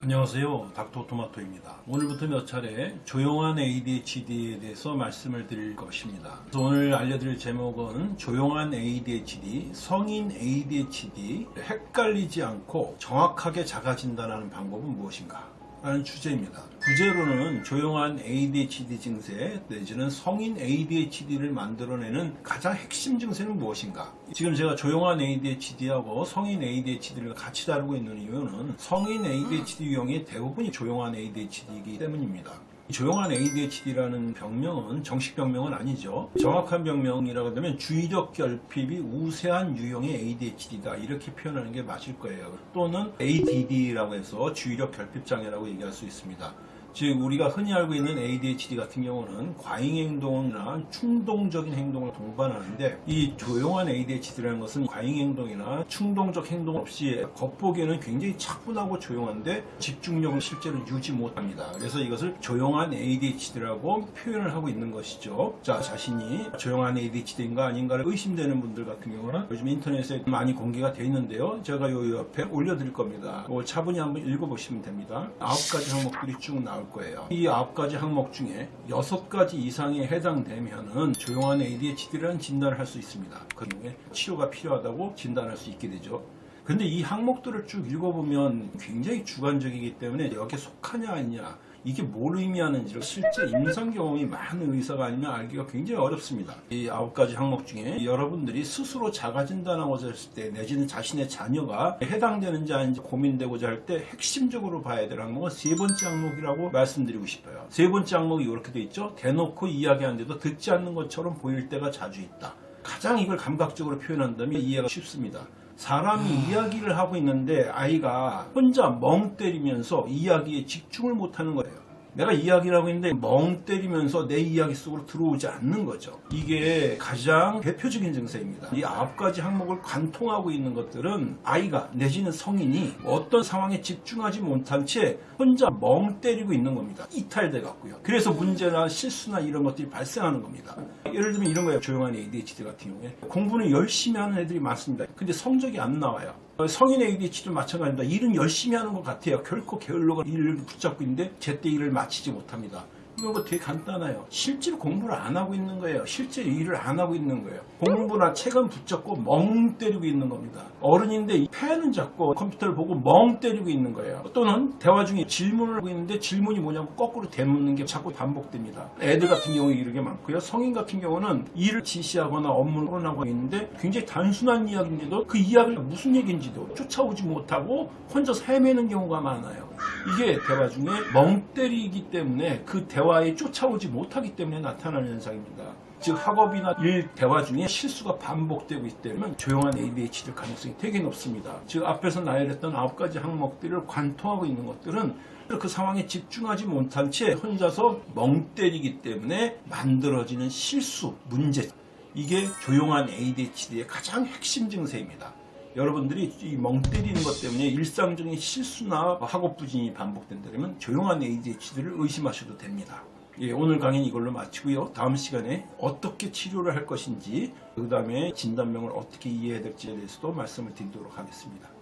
안녕하세요. 닥터토마토입니다. 오늘부터 몇 차례 조용한 ADHD에 대해서 말씀을 드릴 것입니다. 오늘 알려드릴 제목은 조용한 ADHD, 성인 ADHD 헷갈리지 않고 정확하게 진단하는 방법은 무엇인가 라는 주제입니다. 부제로는 조용한 ADHD 증세 내지는 성인 ADHD를 만들어내는 가장 핵심 증세는 무엇인가? 지금 제가 조용한 ADHD하고 성인 ADHD를 같이 다루고 있는 이유는 성인 ADHD 유형의 대부분이 조용한 ADHD이기 때문입니다. 조용한 ADHD라는 병명은 정식 병명은 아니죠. 정확한 병명이라고 하면 주의력 결핍이 우세한 유형의 ADHD다 이렇게 표현하는 게 맞을 거예요. 또는 ADD라고 해서 주의력 결핍 장애라고 얘기할 수 있습니다. 즉 우리가 흔히 알고 있는 ADHD 같은 경우는 과잉 행동이나 충동적인 행동을 동반하는데 이 조용한 ADHD라는 것은 과잉 행동이나 충동적 행동 없이 겉보기에는 굉장히 차분하고 조용한데 집중력을 실제로 유지 못합니다. 그래서 이것을 조용한 ADHD라고 표현을 하고 있는 것이죠. 자 자신이 조용한 ADHD인가 아닌가를 의심되는 분들 같은 경우는 요즘 인터넷에 많이 공개가 되어 있는데요. 제가 요 옆에 올려드릴 겁니다. 이거 차분히 한번 읽어보시면 됩니다. 아홉 가지 항목들이 쭉 나올 거예요. 이 아홉 가지 항목 중에 여섯 가지 이상에 해당되면은 조용한 ADHD라는 진단을 할 수 있습니다. 그 경우에 치료가 필요하다고 진단할 수 있게 되죠. 근데 이 항목들을 쭉 읽어보면 굉장히 주관적이기 때문에 여기에 속하냐 아니냐 이게 뭘 의미하는지를 실제 임상 경험이 많은 의사가 아니면 알기가 굉장히 어렵습니다. 이 아홉 가지 항목 중에 여러분들이 스스로 자가 진단하고자 했을 때 내지는 자신의 자녀가 해당되는지 아닌지 고민되고자 할 때 핵심적으로 봐야 될 항목은 세 번째 항목이라고 말씀드리고 싶어요. 세 번째 항목이 이렇게 돼 있죠. 대놓고 이야기하는데도 듣지 않는 것처럼 보일 때가 자주 있다. 가장 이걸 감각적으로 표현한다면 이해가 쉽습니다. 사람이 이야기를 하고 있는데 아이가 혼자 멍 때리면서 이야기에 집중을 못하는 거예요. 내가 이야기를 하고 있는데 멍 때리면서 내 이야기 속으로 들어오지 않는 거죠. 이게 가장 대표적인 증세입니다. 이 아홉 가지 항목을 관통하고 있는 것들은 아이가 내지는 성인이 어떤 상황에 집중하지 못한 채 혼자 멍 때리고 있는 겁니다. 이탈돼 갖고요. 그래서 문제나 실수나 이런 것들이 발생하는 겁니다. 예를 들면 이런 거예요. 조용한 ADHD 같은 경우에 공부는 열심히 하는 애들이 많습니다. 근데 성적이 안 나와요. 성인 ADHD도 마찬가지입니다. 일은 열심히 하는 것 같아요. 결코 게을러가 일을 붙잡고 있는데 제때 일을 마치지 못합니다. 이거 뭐 되게 간단해요. 실제로 공부를 안 하고 있는 거예요. 실제 일을 안 하고 있는 거예요. 공부나 책은 붙잡고 멍 때리고 있는 겁니다. 어른인데 펜은 잡고 컴퓨터를 보고 멍 때리고 있는 거예요. 또는 대화 중에 질문을 하고 있는데 질문이 뭐냐고 거꾸로 되묻는 게 자꾸 반복됩니다. 애들 같은 경우에 이런 게 많고요. 성인 같은 경우는 일을 지시하거나 업무를 토론하고 있는데 굉장히 단순한 이야기인데도 그 이야기가 무슨 얘기인지도 쫓아오지 못하고 혼자서 헤매는 경우가 많아요. 이게 대화 중에 멍 때리기 때문에 그 대화에 쫓아오지 못하기 때문에 나타나는 현상입니다. 즉 학업이나 일 대화 중에 실수가 반복되고 있다면 조용한 ADHD 가능성이 되게 높습니다. 즉 앞에서 나열했던 아홉 가지 항목들을 관통하고 있는 것들은 그 상황에 집중하지 못한 채 혼자서 멍 때리기 때문에 만들어지는 실수, 문제 이게 조용한 ADHD의 가장 핵심 증세입니다. 여러분들이 이멍 때리는 것 때문에 일상적인 실수나 학업 부진이 반복된다면 조용한 ADHD를 의심하셔도 됩니다. 예, 오늘 강의는 이걸로 마치고요. 다음 시간에 어떻게 치료를 할 것인지 그 다음에 진단명을 어떻게 이해해야 될지에 대해서도 말씀을 드리도록 하겠습니다.